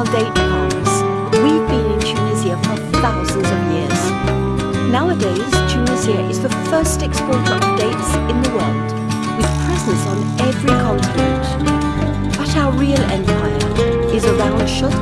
female date palms, we've been in Tunisia for thousands of years. Nowadays, Tunisia is the first exporter of dates in the world, with presence on every continent. But our real empire is around Chott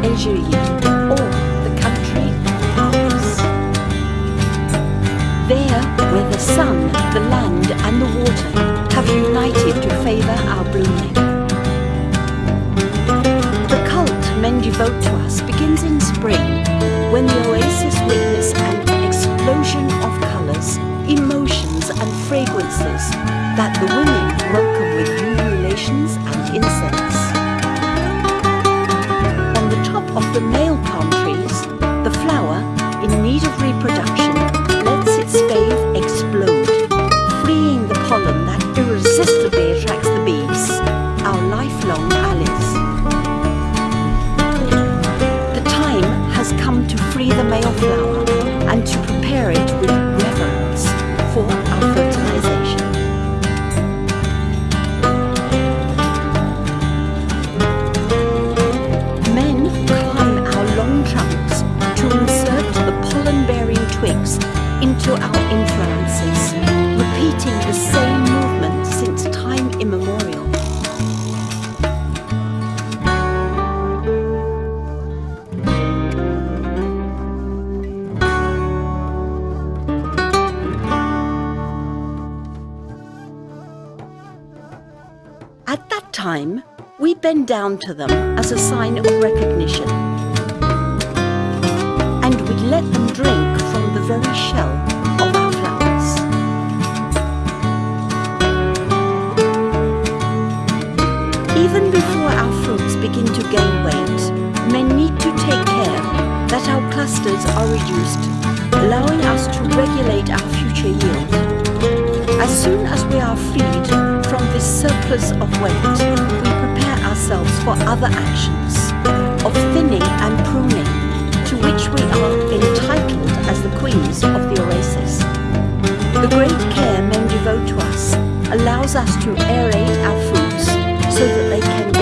free the male flower bend down to them as a sign of recognition. And we let them drink from the very shell of our flowers. Even before our fruits begin to gain weight, men need to take care that our clusters are reduced, allowing us to regulate our future yield. As soon as we are freed from this surplus of weight, ourselves for other actions of thinning and pruning, to which we are entitled as the queens of the oasis. The great care men devote to us allows us to aerate our fruits so that they can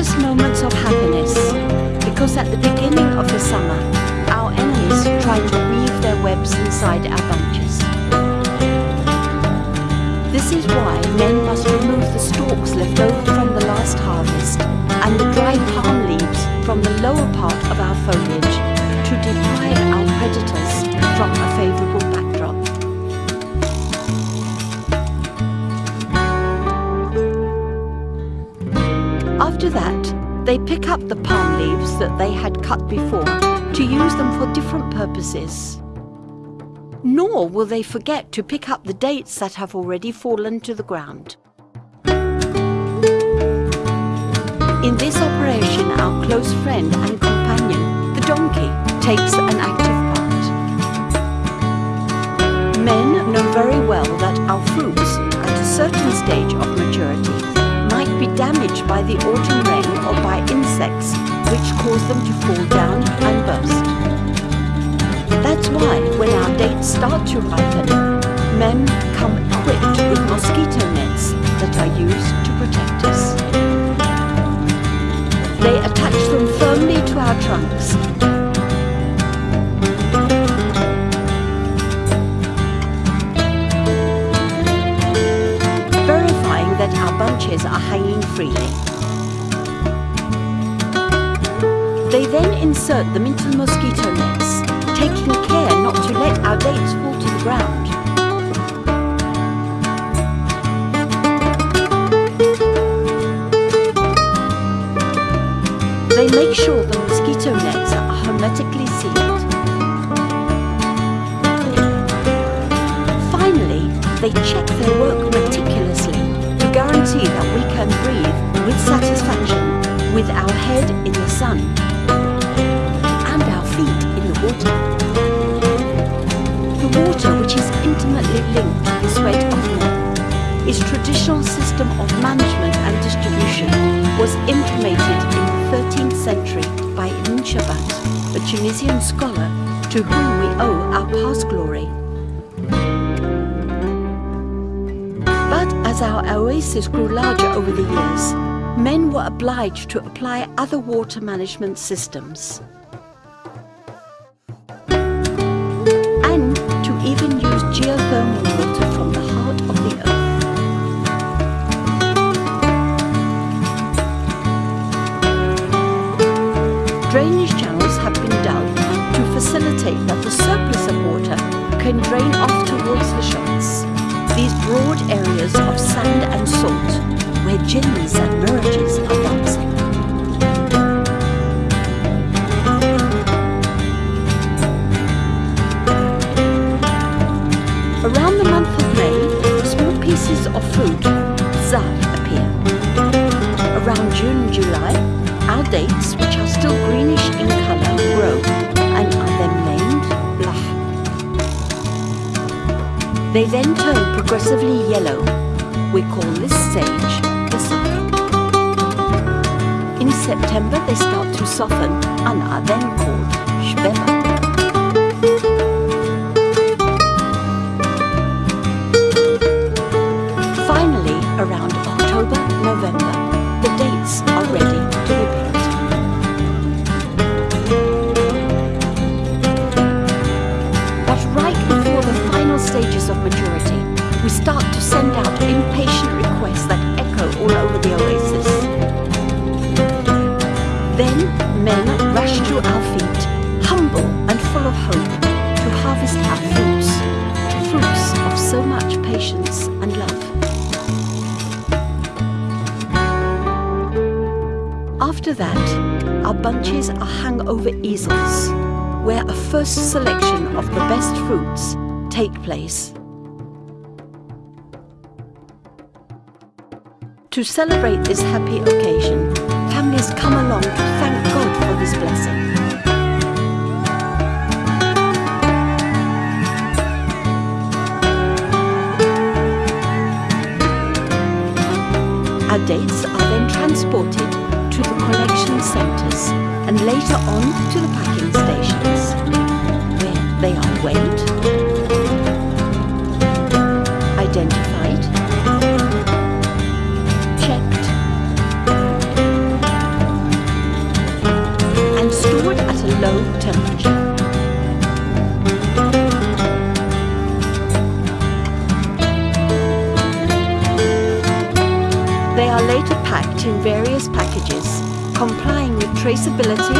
Fugacious moments of happiness, because at the beginning of the summer, our enemies try to weave their webs inside our bunches. This is why men must remove the stalks left over from the last harvest and the dry palm that they had cut before to use them for different purposes. Nor will they forget to pick up the dates that have already fallen to the ground. In this operation, our close friend and companion, the donkey, takes an active part. Men know very well that our fruits, at a certain stage of maturity, be damaged by the autumn rain or by insects, which cause them to fall down and burst. That's why, when our dates start to ripen, men come equipped with mosquito nets that are used to protect us. They attach them firmly to our trunks. Our bunches are hanging freely. They then insert them into the mosquito nets, taking care not to let our dates fall to the ground. They make sure the mosquito nets are hermetically sealed. Finally, they check their work guarantee that we can breathe with satisfaction with our head in the sun and our feet in the water. The water, which is intimately linked to the sweat of traditional system of management and distribution was implemented in the 13th century by Ibn Chabbat, a Tunisian scholar to whom we owe our past glory. But as our oasis grew larger over the years, men were obliged to apply other water management systems. And to even use geothermal water from the heart of the earth. Drainage channels have been dug to facilitate that the surplus of water can drain off towards the chotts. These broad areas of sand and salt where jinns and mirages are dancing. Around the month of May, small pieces of fruit, zaf, appear. Around June and July, our dates, which are still greenish They then turn progressively yellow. We call this stage the safra. In September they start to soften and are then called shbeba. After that, our bunches are hung over easels, where a first selection of the best fruits take place. To celebrate this happy occasion, families come along to thank God for this blessing. And later on to the packing traceability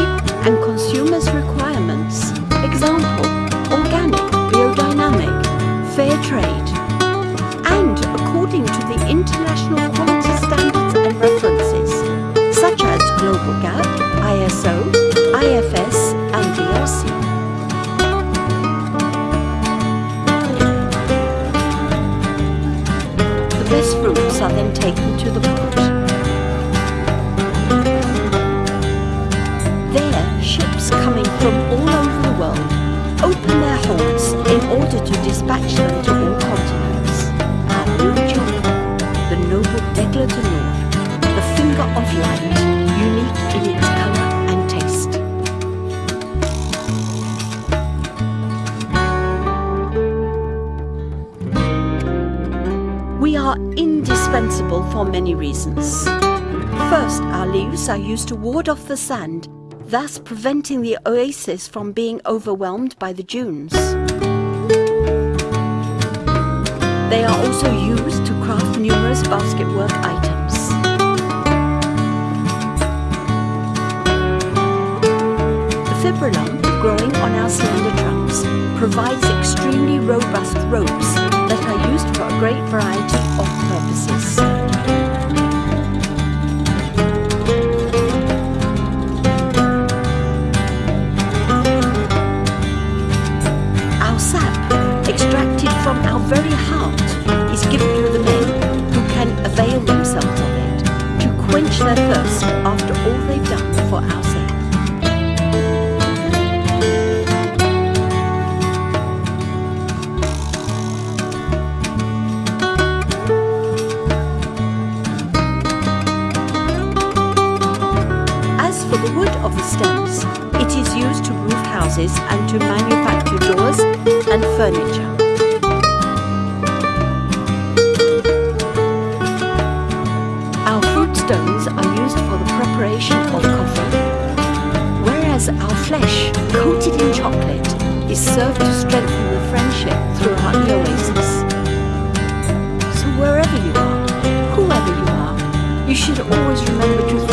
and consumers' requirements. Example, organic, biodynamic, fair trade. And according to the international quality standards and references, such as Global GAP, ISO, IFS, and BRC. The best fruits are then taken to the port. Dispatch them to all continents. Our new jewel, the noble Deglet en Nour, the finger of light, unique in its colour and taste. We are indispensable for many reasons. First, our leaves are used to ward off the sand, thus preventing the oasis from being overwhelmed by the dunes. They are also used to craft numerous basketwork items. The fibrilum growing on our slender trunks provides extremely robust ropes that are used for a great variety of purposes. Furniture. Our fruit stones are used for the preparation of coffee, whereas our flesh, coated in chocolate, is served to strengthen the friendship throughout the oasis. So wherever you are, whoever you are, you should always remember to